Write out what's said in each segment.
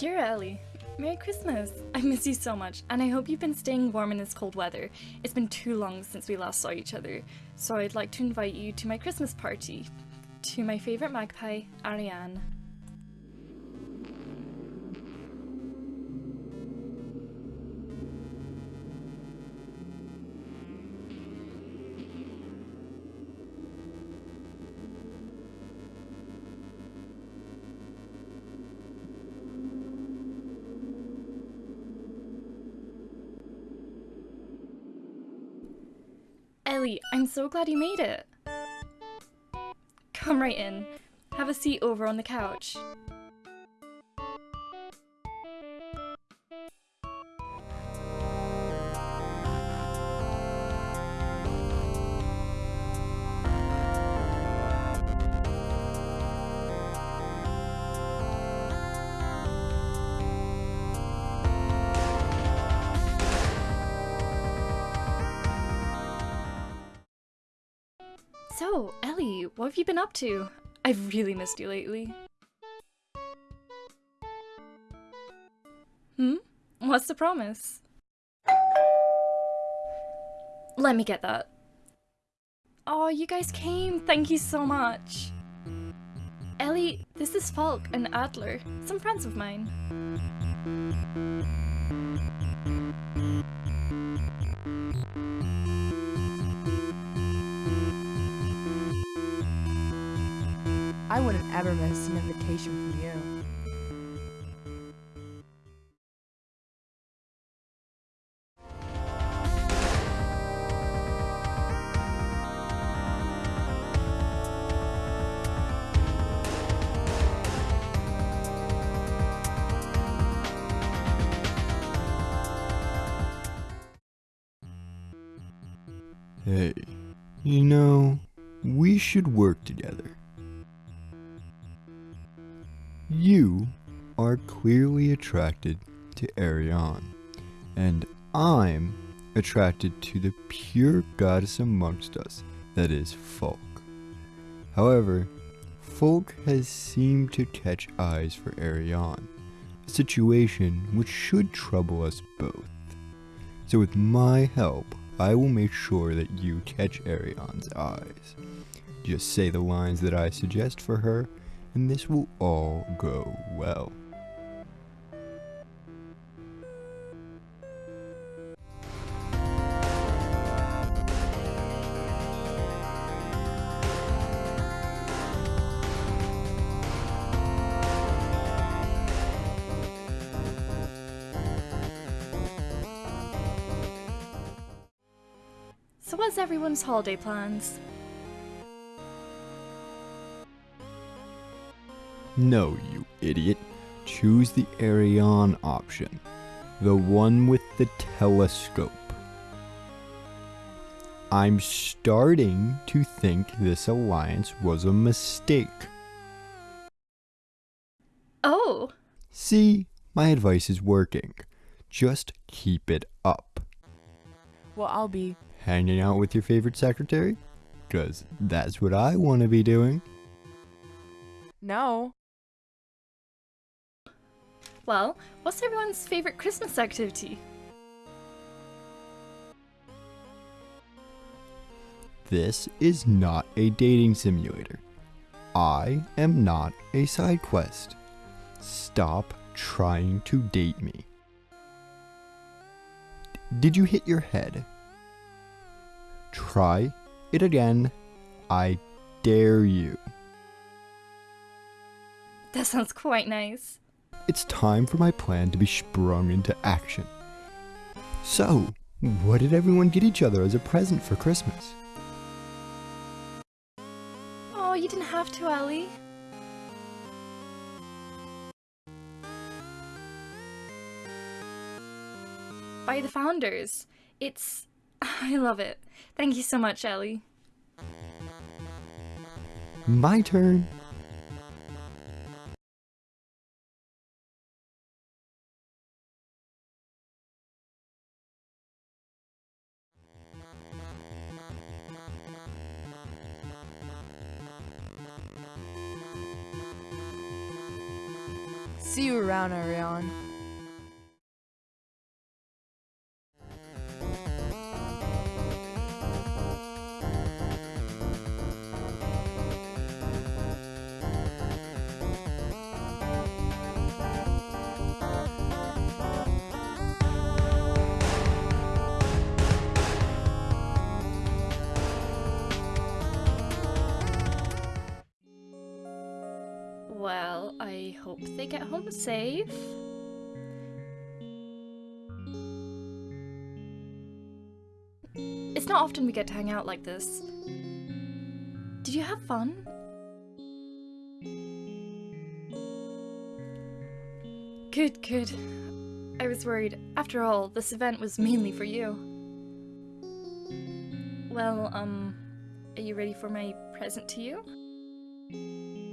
Dear Ellie, Merry Christmas! I miss you so much, and I hope you've been staying warm in this cold weather. It's been too long since we last saw each other, so I'd like to invite you to my Christmas party. To my favourite magpie, Ariane. Ellie, I'm so glad you made it. Come right in. Have a seat over on the couch. So, Ellie, what have you been up to? I've really missed you lately. Hmm? What's the promise? Let me get that. Oh, you guys came! Thank you so much! Ellie, this is Falk and Adler, some friends of mine. I wouldn't ever miss an invitation from you. Hey, you know, we should work together. You are clearly attracted to Ariane, and I'm attracted to the pure goddess amongst us, that is Folk. However, Folk has seemed to catch eyes for Ariane, a situation which should trouble us both. So with my help, I will make sure that you catch Ariane's eyes. Just say the lines that I suggest for her, and this will all go well. So what's everyone's holiday plans? No, you idiot. Choose the Ariane option. The one with the telescope. I'm starting to think this alliance was a mistake. Oh! See, my advice is working. Just keep it up. Well, I'll be. Hanging out with your favorite secretary? Because that's what I want to be doing. No. Well, what's everyone's favourite Christmas activity? This is not a dating simulator. I am not a side quest. Stop trying to date me. Did you hit your head? Try it again. I dare you. That sounds quite nice. It's time for my plan to be sprung into action. So, what did everyone get each other as a present for Christmas? Oh, you didn't have to, Ellie. By the founders. It's... I love it. Thank you so much, Ellie. My turn. See you around, Ariane. Well, I hope they get home safe. It's not often we get to hang out like this. Did you have fun? Good, good. I was worried. After all, this event was mainly for you. Well, um, are you ready for my present to you?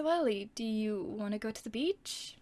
So, Ellie, do you want to go to the beach?